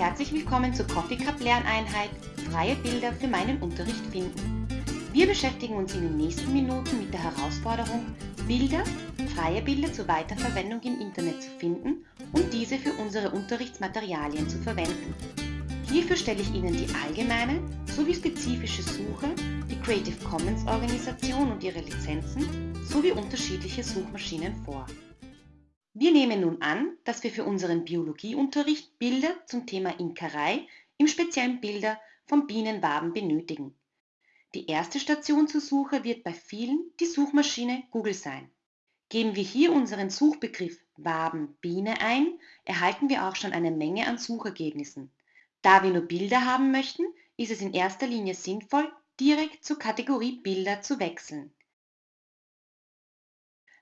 Herzlich willkommen zur Coffee Cup Lerneinheit Freie Bilder für meinen Unterricht finden. Wir beschäftigen uns in den nächsten Minuten mit der Herausforderung, Bilder, freie Bilder zur Weiterverwendung im Internet zu finden und diese für unsere Unterrichtsmaterialien zu verwenden. Hierfür stelle ich Ihnen die allgemeine sowie spezifische Suche, die Creative Commons Organisation und ihre Lizenzen sowie unterschiedliche Suchmaschinen vor. Wir nehmen nun an, dass wir für unseren Biologieunterricht Bilder zum Thema Imkerei, im speziellen Bilder von Bienenwaben benötigen. Die erste Station zur Suche wird bei vielen die Suchmaschine Google sein. Geben wir hier unseren Suchbegriff Waben Biene ein, erhalten wir auch schon eine Menge an Suchergebnissen. Da wir nur Bilder haben möchten, ist es in erster Linie sinnvoll, direkt zur Kategorie Bilder zu wechseln.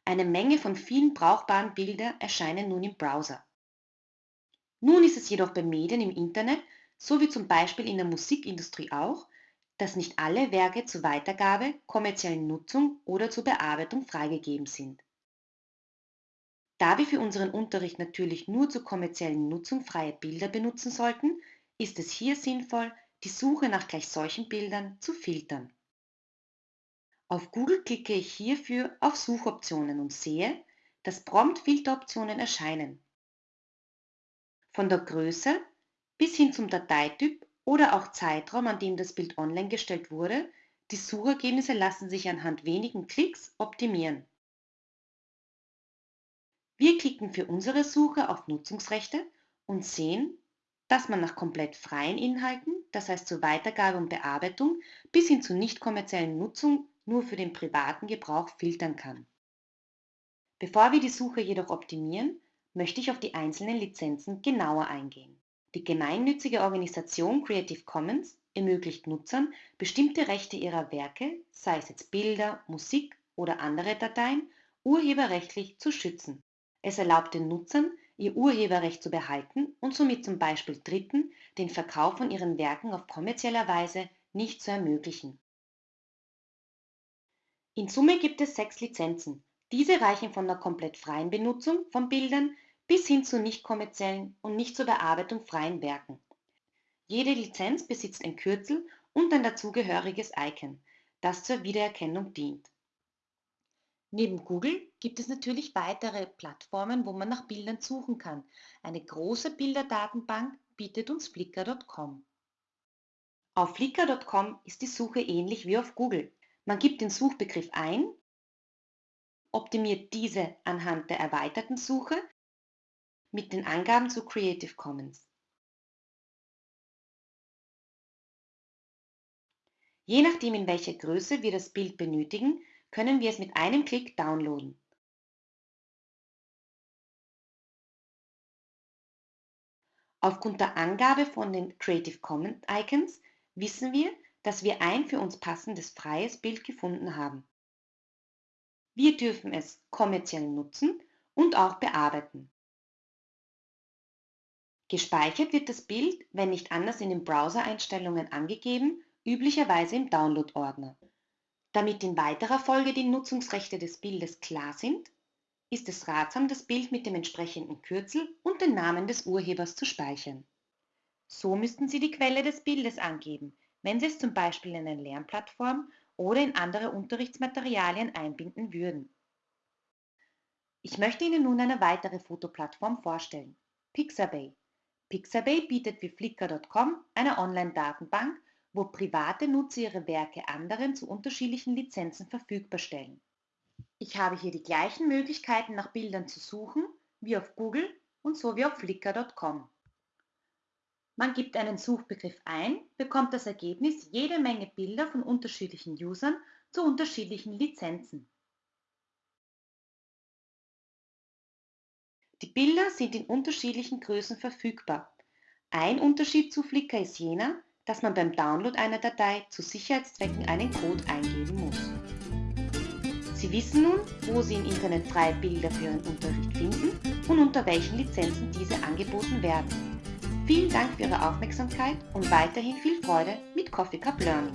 Eine Menge von vielen brauchbaren Bildern erscheinen nun im Browser. Nun ist es jedoch bei Medien im Internet, so wie zum Beispiel in der Musikindustrie auch, dass nicht alle Werke zur Weitergabe, kommerziellen Nutzung oder zur Bearbeitung freigegeben sind. Da wir für unseren Unterricht natürlich nur zur kommerziellen Nutzung freie Bilder benutzen sollten, ist es hier sinnvoll, die Suche nach gleich solchen Bildern zu filtern. Auf Google klicke ich hierfür auf Suchoptionen und sehe, dass prompt Filteroptionen erscheinen. Von der Größe bis hin zum Dateityp oder auch Zeitraum, an dem das Bild online gestellt wurde, die Suchergebnisse lassen sich anhand wenigen Klicks optimieren. Wir klicken für unsere Suche auf Nutzungsrechte und sehen, dass man nach komplett freien Inhalten, das heißt zur Weitergabe und Bearbeitung, bis hin zur nicht kommerziellen Nutzung nur für den privaten Gebrauch filtern kann. Bevor wir die Suche jedoch optimieren, möchte ich auf die einzelnen Lizenzen genauer eingehen. Die gemeinnützige Organisation Creative Commons ermöglicht Nutzern, bestimmte Rechte ihrer Werke, sei es jetzt Bilder, Musik oder andere Dateien, urheberrechtlich zu schützen. Es erlaubt den Nutzern, ihr Urheberrecht zu behalten und somit zum Beispiel Dritten den Verkauf von ihren Werken auf kommerzieller Weise nicht zu ermöglichen. In Summe gibt es sechs Lizenzen. Diese reichen von der komplett freien Benutzung von Bildern bis hin zu nicht kommerziellen und nicht zur Bearbeitung freien Werken. Jede Lizenz besitzt ein Kürzel und ein dazugehöriges Icon, das zur Wiedererkennung dient. Neben Google gibt es natürlich weitere Plattformen, wo man nach Bildern suchen kann. Eine große Bilderdatenbank bietet uns Flickr.com. Auf Flickr.com ist die Suche ähnlich wie auf Google. Man gibt den Suchbegriff ein, optimiert diese anhand der erweiterten Suche mit den Angaben zu Creative Commons. Je nachdem, in welcher Größe wir das Bild benötigen, können wir es mit einem Klick downloaden. Aufgrund der Angabe von den Creative Commons Icons wissen wir, dass wir ein für uns passendes freies Bild gefunden haben. Wir dürfen es kommerziell nutzen und auch bearbeiten. Gespeichert wird das Bild, wenn nicht anders in den Browser-Einstellungen angegeben, üblicherweise im Download-Ordner. Damit in weiterer Folge die Nutzungsrechte des Bildes klar sind, ist es ratsam, das Bild mit dem entsprechenden Kürzel und den Namen des Urhebers zu speichern. So müssten Sie die Quelle des Bildes angeben, wenn Sie es zum Beispiel in eine Lernplattform oder in andere Unterrichtsmaterialien einbinden würden. Ich möchte Ihnen nun eine weitere Fotoplattform vorstellen, Pixabay. Pixabay bietet wie Flickr.com eine Online-Datenbank, wo private Nutzer ihre Werke anderen zu unterschiedlichen Lizenzen verfügbar stellen. Ich habe hier die gleichen Möglichkeiten nach Bildern zu suchen wie auf Google und so wie auf Flickr.com. Man gibt einen Suchbegriff ein, bekommt das Ergebnis jede Menge Bilder von unterschiedlichen Usern zu unterschiedlichen Lizenzen. Die Bilder sind in unterschiedlichen Größen verfügbar. Ein Unterschied zu Flickr ist jener, dass man beim Download einer Datei zu Sicherheitszwecken einen Code eingeben muss. Sie wissen nun, wo Sie im Internet freie Bilder für Ihren Unterricht finden und unter welchen Lizenzen diese angeboten werden. Vielen Dank für Ihre Aufmerksamkeit und weiterhin viel Freude mit Coffee Cup Learning.